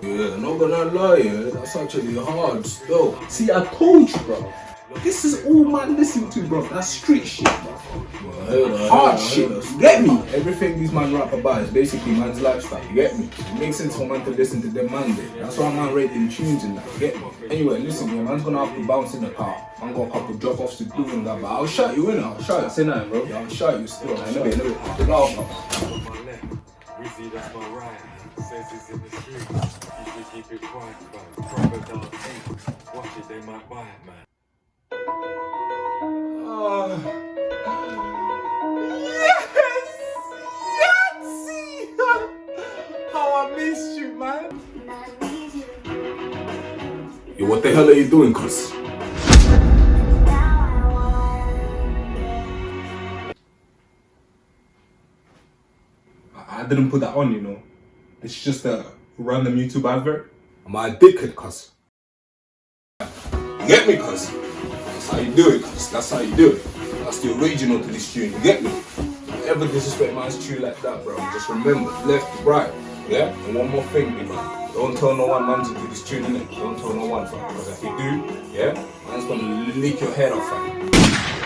Yeah, not gonna lie, yeah, that's actually hard still. See, I told you, bro. This is all man listen to, bro. That's street shit, bro. Hard shit. You get me? Everything these man rap about is basically man's lifestyle. You get me? It makes sense for man to listen to them man day. That's why man rating tunes and that. You get me? Anyway, listen, yeah, man's gonna have to bounce in the car. Man got a couple drop offs to do and that, but I'll shout you in. I'll shout you. Say nothing, bro. Yeah, I'll shout you still. In a bit, in a bit. Chill out, Says he's in the street. You should keep it quiet. Watch it, they might buy it, man. How I missed you, man. Yo, what the hell are you doing? I I didn't put that on, you know. It's just a random YouTube advert. Am I a dickhead, cuz? You get me, cuz? That's how you do it, cuz. That's how you do it. That's the original to this tune, you get me? Don't ever disrespect man's tune like that, bro. Just remember, left, right, yeah? And one more thing, big man. Don't tell no one man to do this tune, innit? Don't tell no one, fam. Because if you do, yeah, man's gonna lick your head off, fam.